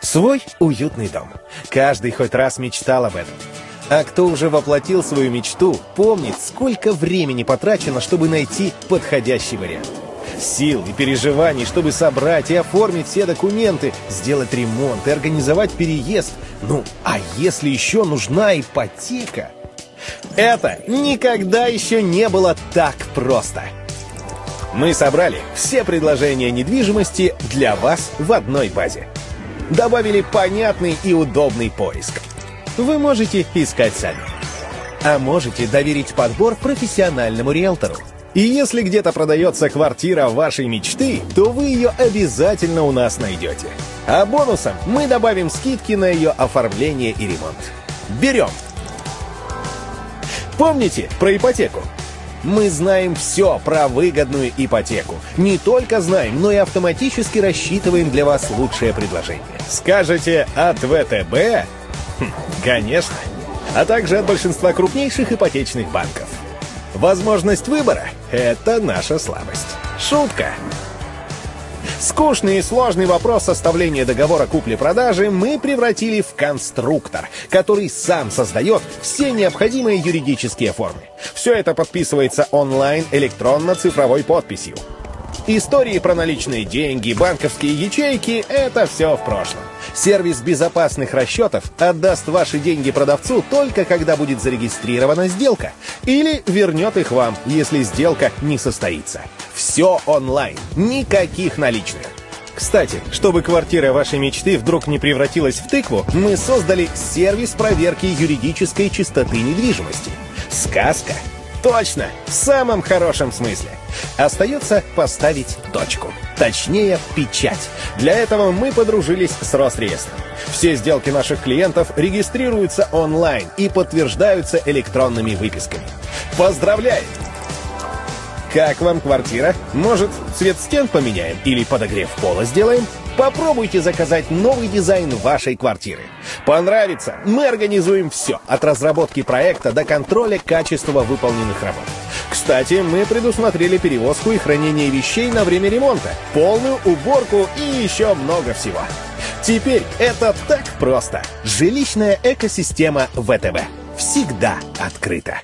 Свой уютный дом. Каждый хоть раз мечтал об этом. А кто уже воплотил свою мечту, помнит, сколько времени потрачено, чтобы найти подходящий вариант. Сил и переживаний, чтобы собрать и оформить все документы, сделать ремонт и организовать переезд. Ну, а если еще нужна ипотека? Это никогда еще не было так просто. Мы собрали все предложения недвижимости для вас в одной базе. Добавили понятный и удобный поиск. Вы можете искать сами. А можете доверить подбор профессиональному риэлтору. И если где-то продается квартира вашей мечты, то вы ее обязательно у нас найдете. А бонусом мы добавим скидки на ее оформление и ремонт. Берем! Помните про ипотеку? Мы знаем все про выгодную ипотеку. Не только знаем, но и автоматически рассчитываем для вас лучшее предложение. Скажете от ВТБ? Хм, конечно. А также от большинства крупнейших ипотечных банков. Возможность выбора — это наша слабость. Шутка. Скучный и сложный вопрос составления договора купли-продажи мы превратили в конструктор, который сам создает все необходимые юридические формы. Все это подписывается онлайн электронно-цифровой подписью. Истории про наличные деньги, банковские ячейки — это все в прошлом. Сервис безопасных расчетов отдаст ваши деньги продавцу только когда будет зарегистрирована сделка. Или вернет их вам, если сделка не состоится. Все онлайн, никаких наличных. Кстати, чтобы квартира вашей мечты вдруг не превратилась в тыкву, мы создали сервис проверки юридической чистоты недвижимости. Сказка Точно, в самом хорошем смысле. Остается поставить точку. Точнее, печать. Для этого мы подружились с Росреестром. Все сделки наших клиентов регистрируются онлайн и подтверждаются электронными выписками. Поздравляем! Как вам квартира? Может, цвет стен поменяем или подогрев пола сделаем? Попробуйте заказать новый дизайн вашей квартиры. Понравится? Мы организуем все, от разработки проекта до контроля качества выполненных работ. Кстати, мы предусмотрели перевозку и хранение вещей на время ремонта, полную уборку и еще много всего. Теперь это так просто. Жилищная экосистема ВТБ. Всегда открыта.